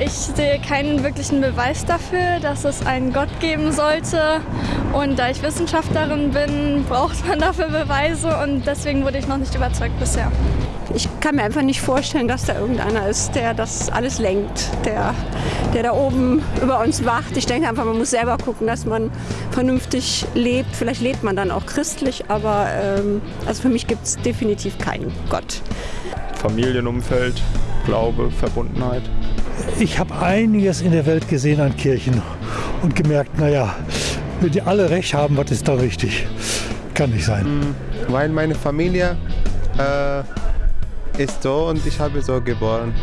Ich sehe keinen wirklichen Beweis dafür, dass es einen Gott geben sollte. Und da ich Wissenschaftlerin bin, braucht man dafür Beweise und deswegen wurde ich noch nicht überzeugt bisher. Ich kann mir einfach nicht vorstellen, dass da irgendeiner ist, der das alles lenkt, der, der da oben über uns wacht. Ich denke einfach, man muss selber gucken, dass man vernünftig lebt. Vielleicht lebt man dann auch christlich, aber ähm, also für mich gibt es definitiv keinen Gott. Familienumfeld, Glaube, Verbundenheit. Ich habe einiges in der Welt gesehen an Kirchen und gemerkt, naja, wenn die alle recht haben, was ist da richtig? Kann nicht sein. Weil meine Familie äh, ist so und ich habe so geboren.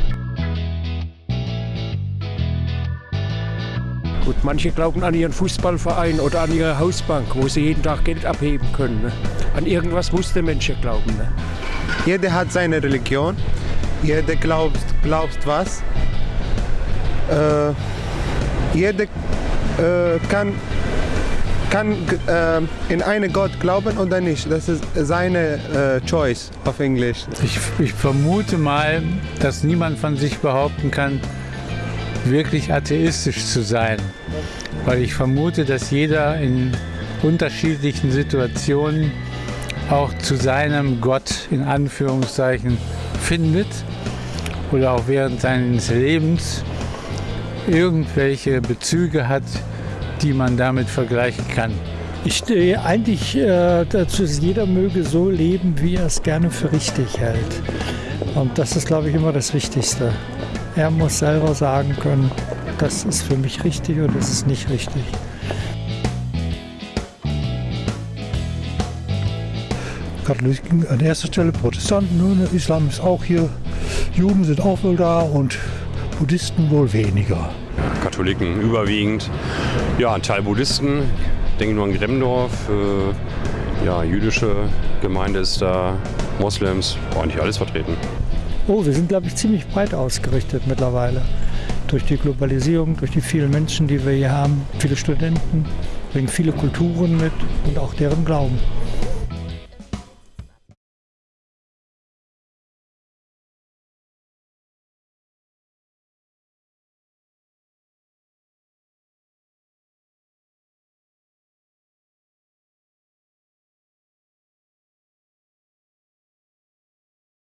Gut, manche glauben an ihren Fußballverein oder an ihre Hausbank, wo sie jeden Tag Geld abheben können. Ne? An irgendwas muss der Mensch glauben. Ne? Jeder hat seine Religion, jeder glaubt, glaubt was. Äh, jeder äh, kann, kann äh, in einen Gott glauben oder nicht. Das ist seine Choice auf Englisch. Ich, ich vermute mal, dass niemand von sich behaupten kann, wirklich atheistisch zu sein. Weil ich vermute, dass jeder in unterschiedlichen Situationen auch zu seinem Gott in Anführungszeichen findet oder auch während seines Lebens irgendwelche Bezüge hat, die man damit vergleichen kann. Ich stehe eigentlich äh, dazu, dass jeder möge so leben, wie er es gerne für richtig hält. Und das ist, glaube ich, immer das Wichtigste. Er muss selber sagen können, das ist für mich richtig und das ist nicht richtig. Katholiken an erster Stelle, Protestanten, nun, Islam ist auch hier, Juden sind auch wohl da und Buddhisten wohl weniger. Katholiken überwiegend. Ja, ein Teil Buddhisten, denke nur an Gremdorf. Äh, ja, jüdische Gemeinde ist da, Moslems, eigentlich alles vertreten. Oh, wir sind, glaube ich, ziemlich breit ausgerichtet mittlerweile. Durch die Globalisierung, durch die vielen Menschen, die wir hier haben, viele Studenten, bringen viele Kulturen mit und auch deren Glauben.